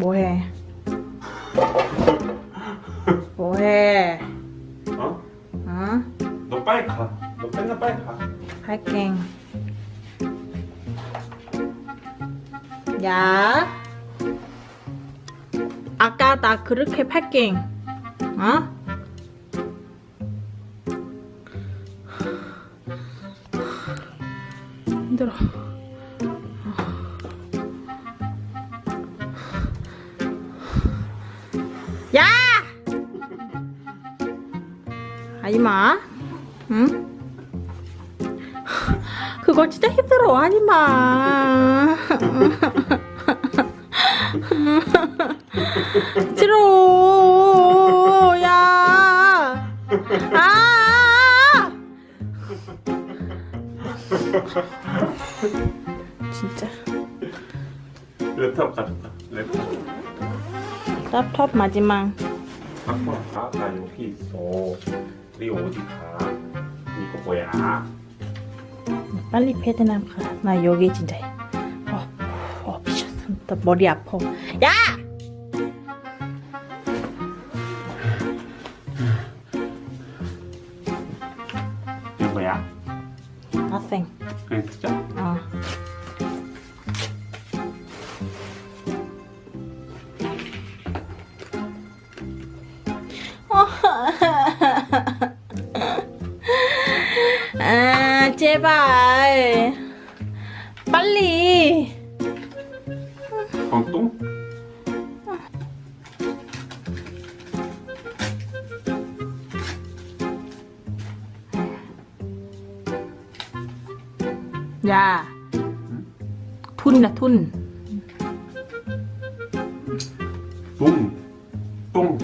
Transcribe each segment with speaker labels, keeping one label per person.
Speaker 1: 뭐해? 뭐해?
Speaker 2: 어?
Speaker 1: 어?
Speaker 2: 너 빨리 가. 너 맨날 빨리 가.
Speaker 1: 할게. 야. 아까 나 그렇게 팔게. 어? 힘들어. 아이마. 응? 그거 진짜 힘들어 하지마 싫어 야 아! 진짜
Speaker 2: 랩탑 가졌다. 랩탑.
Speaker 1: laptop 마지막
Speaker 2: 갖고 와. 나 여기 있어. 우리 어디 가? 이거 뭐야?
Speaker 1: 빨리 베트남 가 나 여기 진짜 어, 어 미쳤어 나 머리 아파 야!
Speaker 2: 이거 뭐야?
Speaker 1: nothing
Speaker 2: 그냥 진짜?
Speaker 1: 어 아 제발 빨리
Speaker 2: 광동?
Speaker 1: 야 톤이다 톤
Speaker 2: 똥. 똥.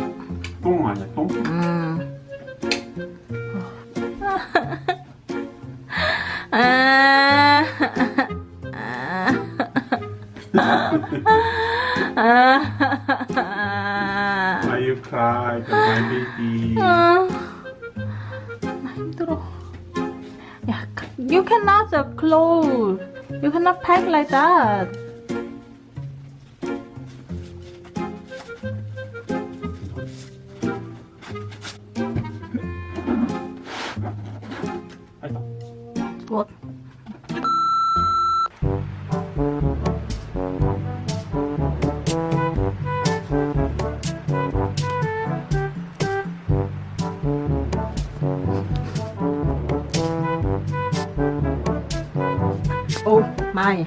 Speaker 2: 똥 아니야 똥?
Speaker 1: 음.
Speaker 2: cry? My baby.
Speaker 1: 아, 나 힘들어. 야, you cannot close. You cannot pack like that. 오 마이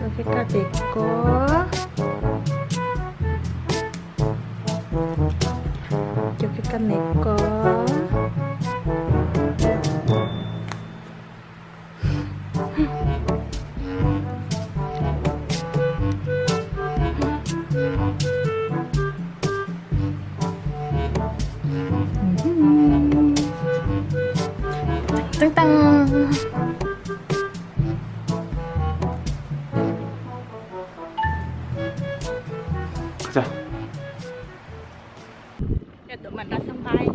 Speaker 1: 여기까지 있고 여기까지 있
Speaker 2: 가자.
Speaker 1: 또 만났음 바이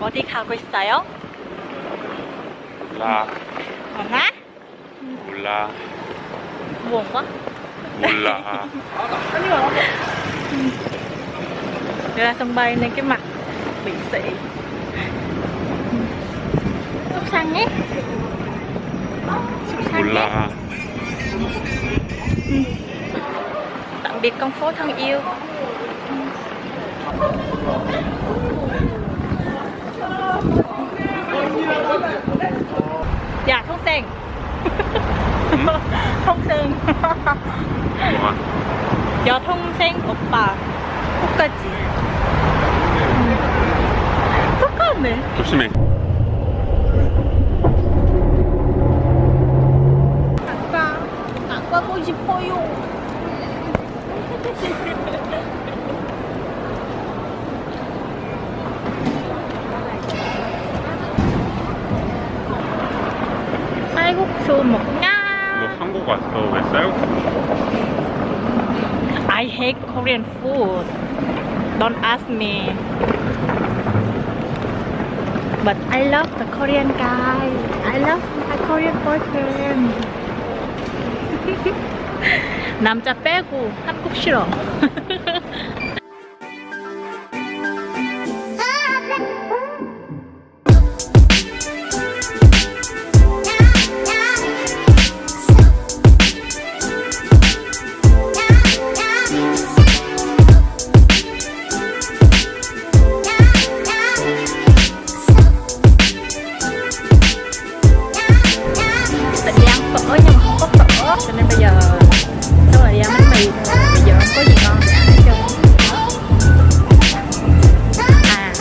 Speaker 1: 어디 가고 있어요?
Speaker 2: 몰라.
Speaker 1: 엄마?
Speaker 2: 몰라.
Speaker 1: 뭔가?
Speaker 2: 몰라.
Speaker 1: ra sân bay nên cái mặt bị sĩ súc săn nhé biệt con phố thân yêu dạ thông sen thông sen
Speaker 2: 뭐가?
Speaker 1: 여 통생 오빠 똑같지 똑같네
Speaker 2: 조심해. 너 한국 왔어. 왜 쌀국수?
Speaker 1: I hate Korean food. Don't ask me. But I love the Korean guy. I love my Korean boyfriend. 남자 빼고 한국 싫어. bây giờ Chắc là đi ăn bánh mì. Thôi Bây giờ không có gì ngon để ăn hết trơn À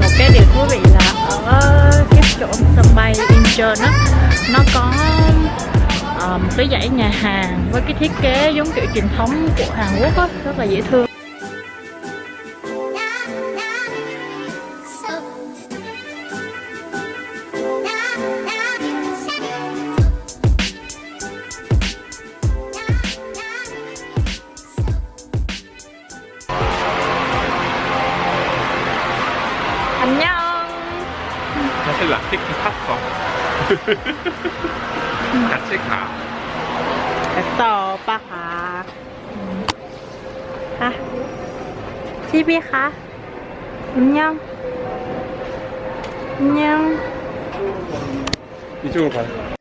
Speaker 1: Một cái điều thú vị là Ở cái chỗ sân bay Incheon á, Nó có ờ, một cái dãy nhà hàng với cái thiết kế giống kiểu truyền thống của Hàn Quốc á, rất là dễ thương.
Speaker 2: 사실 라티키 탔어. 같이 가.
Speaker 1: 됐어 오빠 가 음. 가 집에 가 안녕 안녕
Speaker 2: 이쪽으로 가요.